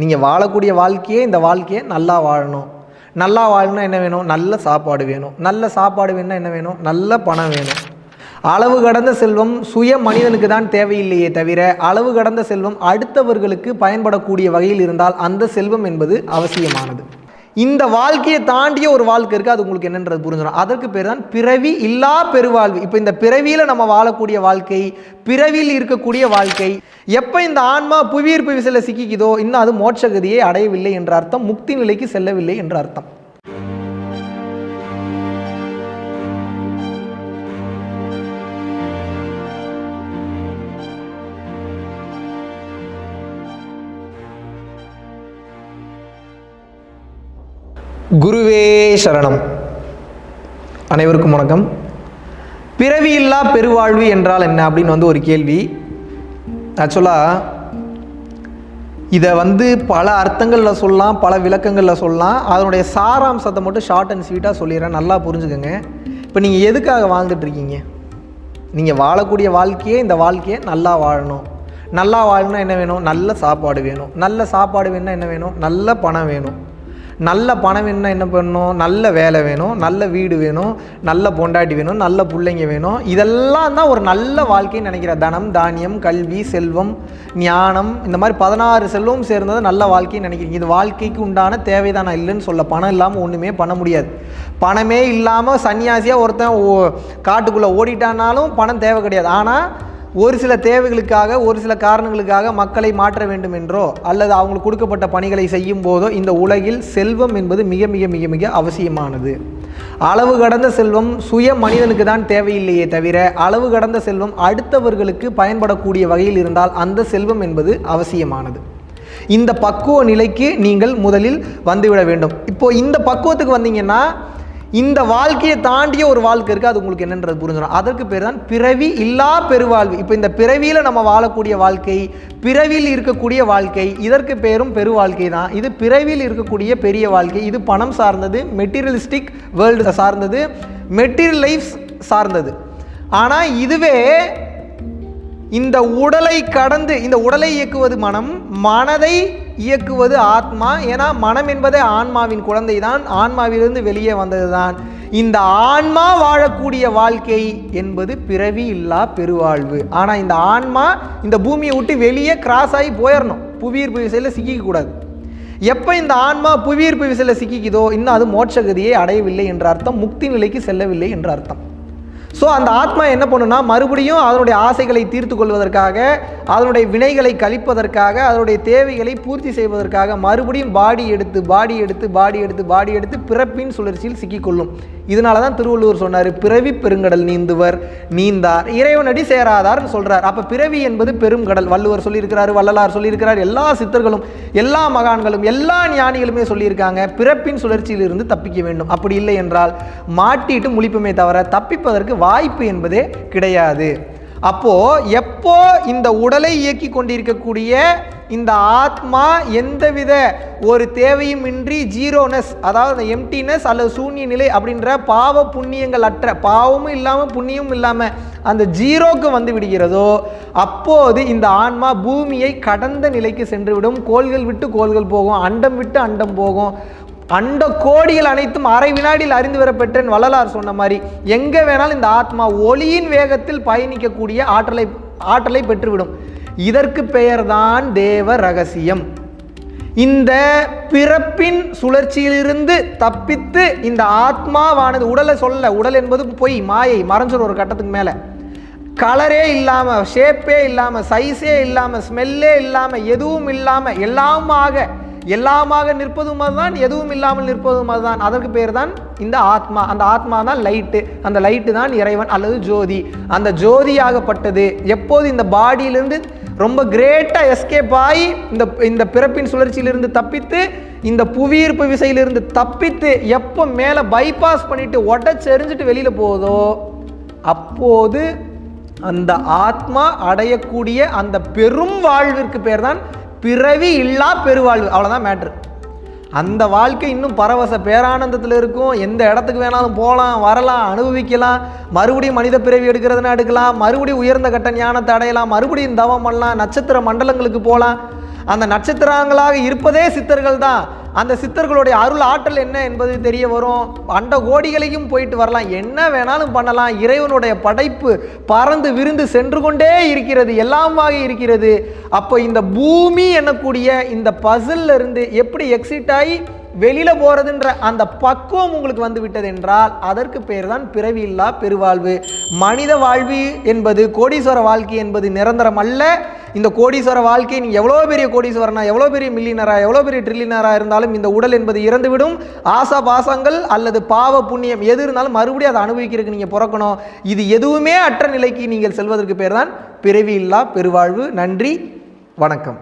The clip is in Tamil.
நீங்கள் வாழக்கூடிய வாழ்க்கையே இந்த வாழ்க்கையை நல்லா வாழணும். நல்லா வாழணும்னா என்ன வேணும்? நல்ல சாப்பாடு வேணும். நல்ல சாப்பாடு வேணும்னா என்ன வேணும்? நல்ல பணம் வேணும். அளவு கடந்த செல்வம் சுய மனிதனுக்கு தான் தேவையில்லையே தவிர அளவு கடந்த செல்வம் அடுத்தவர்களுக்கு பயன்படக்கூடிய வகையில் இருந்தால் அந்த செல்வம் என்பது அவசியமானது. இந்த வாழ்க்கையை தாண்டிய ஒரு வாழ்க்கை இருக்குது அது உங்களுக்கு என்னன்றது புரிஞ்சிடும். அதற்கு பேர் தான் பிறவி இல்லா பெருவாழ்வு. இப்போ இந்த பிறவியில் நம்ம வாழக்கூடிய வாழ்க்கை பிறவியில் இருக்கக்கூடிய வாழ்க்கை எப்போ இந்த ஆன்மா புவியீர்ப்பு விசையில் சிக்கிக்குதோ இன்னும் அது மோட்சகதியை அடையவில்லை என்ற அர்த்தம் முக்தி நிலைக்கு செல்லவில்லை என்ற அர்த்தம். குருவே சரணம். அனைவருக்கும் வணக்கம். பிறவியில்லா பெருவாழ்வு என்றால் என்ன அப்படின்னு வந்து ஒரு கேள்வி. ஆக்சுவலாக இதை வந்து பல அர்த்தங்களில் சொல்லலாம் பல விளக்கங்களில் சொல்லலாம். அதனுடைய சாராம்சத்தை மட்டும் ஷார்ட் அண்ட் ஸ்வீட்டாக சொல்லிடுறேன். நல்லா புரிஞ்சுக்கோங்க. இப்போ நீங்கள் எதுக்காக வாழ்ந்துட்டு இருக்கீங்க? நீங்கள் வாழக்கூடிய வாழ்க்கையே இந்த வாழ்க்கையை நல்லா வாழணும். நல்லா வாழணும்னா என்ன வேணும்? நல்ல சாப்பாடு வேணும். நல்ல சாப்பாடு வேணும்னா என்ன வேணும்? நல்ல பணம் வேணும். நல்ல பணம் வேணும்னா என்ன பண்ணணும்? நல்ல வேலை வேணும் நல்ல வீடு வேணும் நல்ல பொண்டாட்டி வேணும் நல்ல பிள்ளைங்க வேணும். இதெல்லாம் தான் ஒரு நல்ல வாழ்க்கைன்னு நினைக்கிற. தனம் தானியம் கல்வி செல்வம் ஞானம் இந்த மாதிரி பதினாறு செல்வம் சேர்ந்தது நல்ல வாழ்க்கைன்னு நினைக்கிறீங்க. இது வாழ்க்கைக்கு உண்டான தேவைதானா. இல்லைன்னு சொல்ல பணம் இல்லாமல் ஒன்றுமே பண்ண முடியாது. பணமே இல்லாமல் சன்னியாசியாக ஒருத்தன் ஓ காட்டுக்குள்ளே ஓடிட்டானாலும் பணம் தேவை கிடையாது. ஆனால் ஒரு சில தேவைகளுக்காக ஒரு சில காரணங்களுக்காக மக்களை மாற்ற வேண்டும் என்றோ அல்லது அவங்களுக்கு கொடுக்கப்பட்ட பணிகளை செய்யும் போதோ இந்த உலகில் செல்வம் என்பது மிக மிக மிக மிக அவசியமானது. அளவு கடந்த செல்வம் சுய மனிதனுக்கு தான் தேவையில்லையே தவிர அளவு கடந்த செல்வம் அடுத்தவர்களுக்கு பயன்படக்கூடிய வகையில் இருந்தால் அந்த செல்வம் என்பது அவசியமானது. இந்த பக்குவ நிலைக்கு நீங்கள் முதலில் வந்துவிட வேண்டும். இப்போ இந்த பக்குவத்துக்கு வந்தீங்கன்னா இந்த வாழ்க்கையை தாண்டிய ஒரு வாழ்க்கை இருக்குது அது உங்களுக்கு என்னன்றது புரிஞ்சிடும் அதற்கு பேர் தான் பிறவி இல்லா பெருவாழ்வு. இப்போ இந்த பிறவியில் நம்ம வாழக்கூடிய வாழ்க்கை பிறவியில் இருக்கக்கூடிய வாழ்க்கை இதற்கு பேரும் பெரு வாழ்க்கை தான். இது பிறவியில் இருக்கக்கூடிய பெரிய வாழ்க்கை. இது பணம் சார்ந்தது மெட்டீரியலிஸ்டிக் வேர்ல்டு சார்ந்தது மெட்டீரியல் லைஃப் சார்ந்தது. ஆனால் இதுவே இந்த உடலை கடந்து இந்த உடலை இயக்குவது மனம் மனதை இயக்குவது ஆத்மா ஏன்னா மனம் என்பதே ஆன்மாவின் குழந்தை தான் ஆன்மாவிலிருந்து வெளியே வந்தது தான் இந்த ஆன்மா வாழக்கூடிய வாழ்க்கை என்பது பிறவி இல்லா பெருவாழ்வு. ஆனால் இந்த ஆன்மா இந்த பூமியை விட்டு வெளியே கிராஸ் ஆகி போயிடணும் புவியீர்ப்பு விசையில் சிக்கிக்கக்கூடாது எப்போ இந்த ஆன்மா புவியீர்ப்பு விசையில் சிக்கிக்குதோ இன்னும் அது மோட்சகதியை அடையவில்லை என்ற அர்த்தம் முக்தி நிலைக்கு செல்லவில்லை என்ற அர்த்தம். ஸோ அந்த ஆத்மா என்ன பண்ணுன்னா மறுபடியும் அதனுடைய ஆசைகளை தீர்த்து கொள்வதற்காக அதனுடைய வினைகளை கழிப்பதற்காக அதனுடைய தேவைகளை பூர்த்தி செய்வதற்காக மறுபடியும் பாடி எடுத்து பாடி எடுத்து பாடி எடுத்து பாடி எடுத்து பிறப்பின் சுழற்சியில் சிக்கிக்கொள்ளும். இதனால தான் திருவள்ளுவர் சொன்னார் பிறவி பெருங்கடல் நீந்துவர் நீந்தார் இறைவனடி சேராதார்னு சொல்கிறார் அப்போ பிறவி என்பது பெருங்கடல் வள்ளுவர் சொல்லியிருக்கிறார் வள்ளலார் சொல்லியிருக்கிறார் எல்லா சித்தர்களும் எல்லா மகான்களும் எல்லா ஞானிகளுமே சொல்லியிருக்காங்க பிறப்பின் சுழற்சியிலிருந்து தப்பிக்க வேண்டும். அப்படி இல்லை என்றால் மாட்டிட்டு முழிப்புமே தவிர தப்பிப்பதற்கு வாய்ப்பு என்பதே கிடையாது. அப்போ எப்போ இந்த உடலை இயக்கி கொண்டிருக்கக்கூடிய இந்த ஆத்மா எந்தவித ஒரு தேவையும் இன்றி ஜீரோனஸ் அதாவது எம்டினஸ் அல்லது சூன்ய நிலை அப்படின்ற பாவ புண்ணியங்கள் அற்ற பாவமும் இல்லாமல் புண்ணியமும் இல்லாமல் அந்த ஜீரோக்கு வந்து விடுகிறதோ அப்போது இந்த ஆன்மா பூமியை கடந்த நிலைக்கு சென்றுவிடும். கோள்கள் விட்டு கோள்கள் போகும் அண்டம் விட்டு அண்டம் போகும். அண்ட கோடிகள் அனைத்தும் அரை வினாடியில் அறிந்து வரப்பெற்றேன் வள்ளலார் சொன்ன மாதிரி. எங்கே வேணாலும் இந்த ஆத்மா ஒளியின் வேகத்தில் பயணிக்கக்கூடிய ஆற்றலை ஆற்றலை பெற்றுவிடும். இதற்கு பெயர்தான் தேவ ரகசியம். இந்த பிறப்பின் சுழற்சியிலிருந்து தப்பித்து இந்த ஆத்மாவானது உடலை சொல்ல உடல் என்பது பொய் மாயை மறைஞ்சிடும் ஒரு கட்டத்துக்கு மேலே. கலரே இல்லாமல் ஷேப்பே இல்லாமல் சைஸே இல்லாமல் ஸ்மெல்லே இல்லாமல் எதுவும் இல்லாமல் எல்லாமாக எல்லாமாக நிற்பதும் அதுதான் எதுவும் இல்லாமல் நிற்பதும் அதுதான். அதற்கு பேர் தான் இந்த ஆத்மா. அந்த ஆத்மா தான் லைட்டு அந்த லைட்டு தான் இறைவன் அல்லது ஜோதி. அந்த ஜோதியாகப்பட்டது எப்போது இந்த பாடியிலிருந்து ரொம்ப கிரேட்டாக எஸ்கேப் ஆகி இந்த இந்த பிறப்பின் சுழற்சியிலிருந்து தப்பித்து இந்த புவியீர்ப்பு விசையிலிருந்து தப்பித்து எப்போ மேலே பைபாஸ் பண்ணிவிட்டு உடச்செறிஞ்சிட்டு வெளியில் போகுதோ அப்போது அந்த ஆத்மா அடையக்கூடிய அந்த பெரும் வாழ்விற்கு பேர் தான் பிறவி இல்லா பெருவாழ்வு. அவ்வளோதான் மேட்ரு அந்த வாழ்க்கை இன்னும் பரவச பேரானந்தத்தில் இருக்கும். எந்த இடத்துக்கு வேணாலும் போகலாம் வரலாம் அனுபவிக்கலாம். மறுபடியும் மனித பிறவி எடுக்கிறதுனா எடுக்கலாம். மறுபடியும் உயர்ந்த கட்ட ஞானத்தை அடையலாம். மறுபடியும் தவம் பண்ணலாம். நட்சத்திர மண்டலங்களுக்கு போகலாம் அந்த நட்சத்திரங்களாக இருப்பதே சித்தர்கள் தான் அந்த சித்தர்களுடைய அருள் ஆற்றல் என்ன என்பது தெரிய வரும். அண்ட கோடிகளையும் போயிட்டு வரலாம். என்ன வேணாலும் பண்ணலாம். இறைவனுடைய படைப்பு பறந்து விருந்து சென்று கொண்டே இருக்கிறது. எல்லாமாக இருக்கிறது. அப்போ இந்த பூமி என்னக்கூடிய இந்த பசில்ல இருந்து எப்படி எக்ஸிட் ஆகி வெளியில போறதுன்ற அந்த பக்குவம் உங்களுக்கு வந்து விட்டது என்றால் அதற்கு பேர் தான் பிறவி இல்லா பெருவாழ்வு. மனித வாழ்வு என்பது கோடீஸ்வர வாழ்க்கை என்பது நிரந்தரம் அல்ல. இந்த கோடீஸ்வர வாழ்க்கை நீ எவ்வளோ பெரிய கோடீஸ்வரனா எவ்வளோ பெரிய மில்லியனரா எவ்வளோ பெரிய ட்ரில்லியனரா இருந்தாலும் இந்த உடல் என்பது இறந்துவிடும். ஆசா பாசங்கள் அல்லது பாவ புண்ணியம் எது இருந்தாலும் மறுபடியும் அதை அனுபவிக்கிறதுக்கு நீங்கள் பிறக்கணும். இது எதுவுமே அற்ற நிலைக்கு நீங்கள் செல்வதற்கு பேர் தான் பிறவி இல்லா பெருவாழ்வு. நன்றி. வணக்கம்.